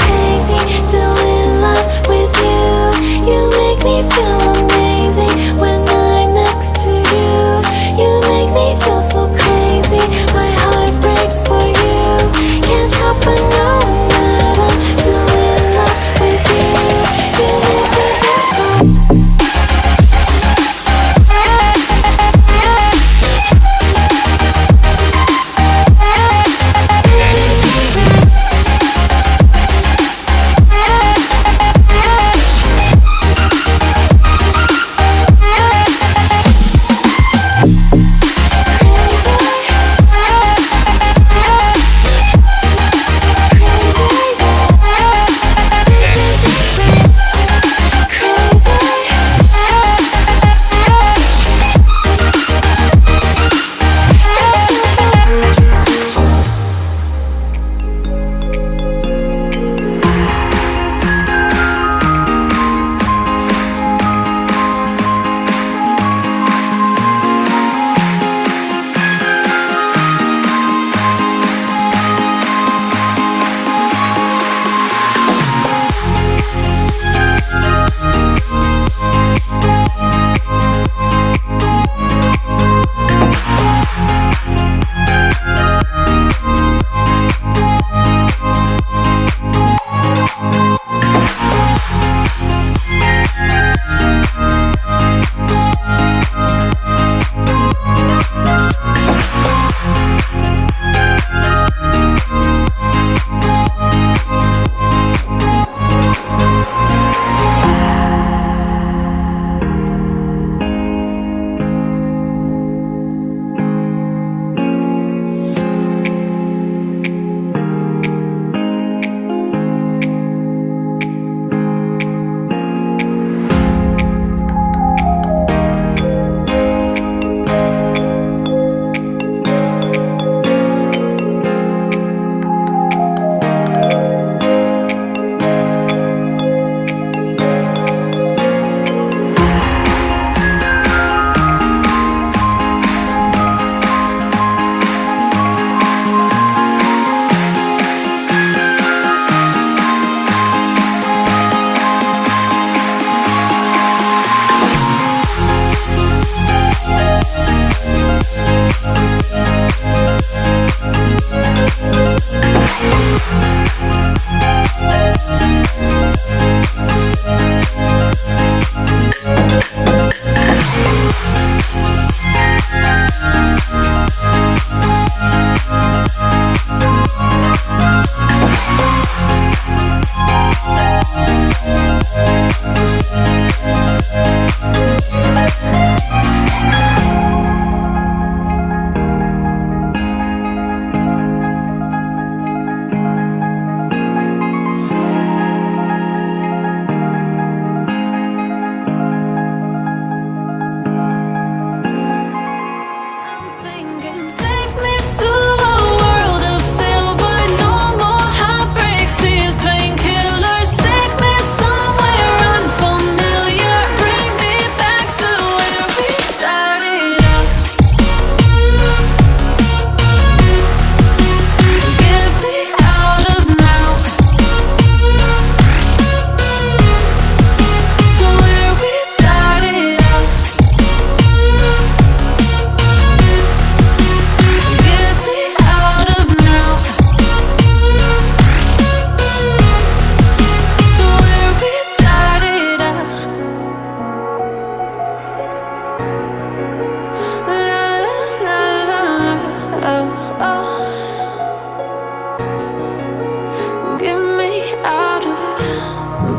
crazy.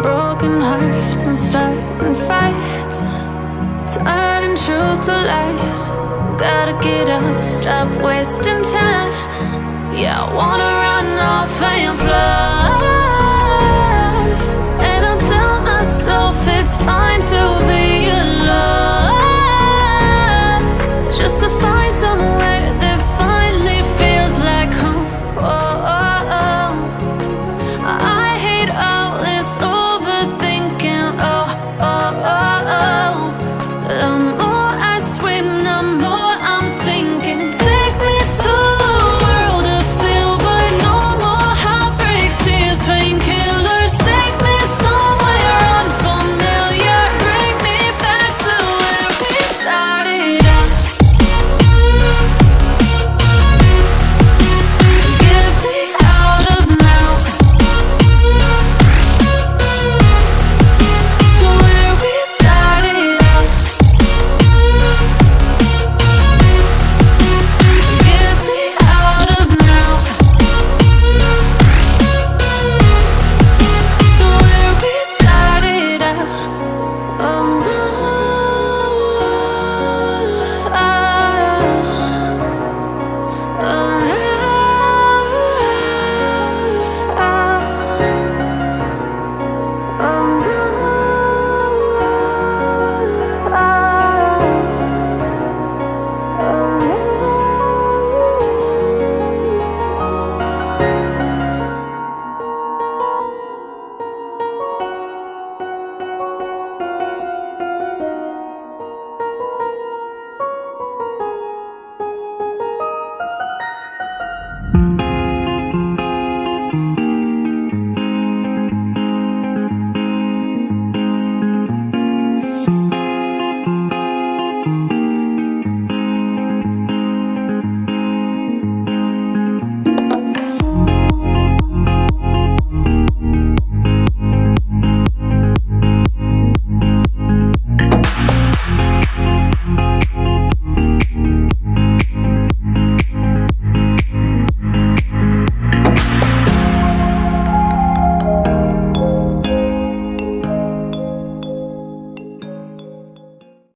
broken hearts and starting fights. Turning truth to lies. Gotta get up, stop wasting time. Yeah, I wanna run off and fly